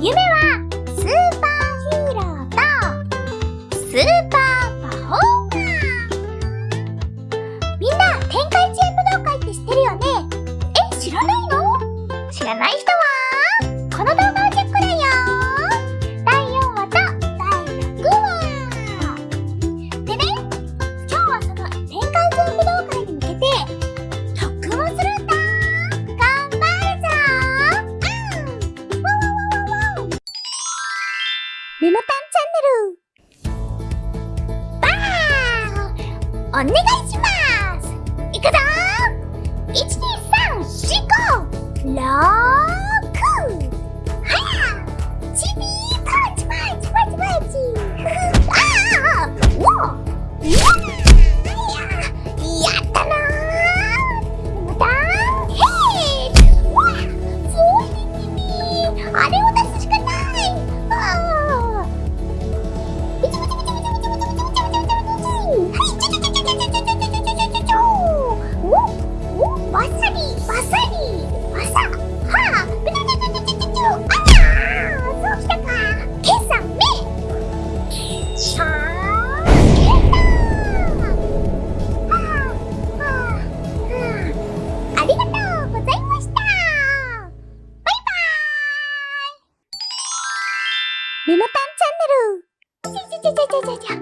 夢はスーパーヒーローとスーパーパフォーマーみんな天界チー武道会って知ってるよね？え知らないの？知らない人はメモタンチャンネル。バーお願いします。いくぞ !12345 ローメモタンチャンネルちゃちゃちゃちゃちゃちゃ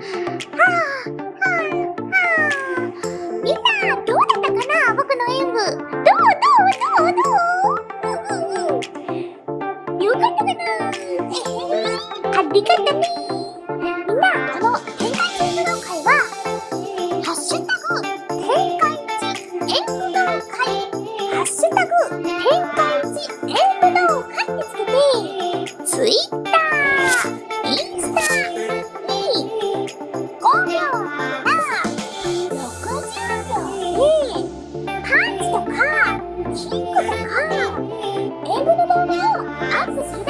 はあはあはあみんなどうだったかな僕の演舞どうどうどうどううんうんよかったかなありがとねみんなこの天下一演舞道会はハッシュタグ天下一演舞道会ハッシュタグ天下一演舞 Aku.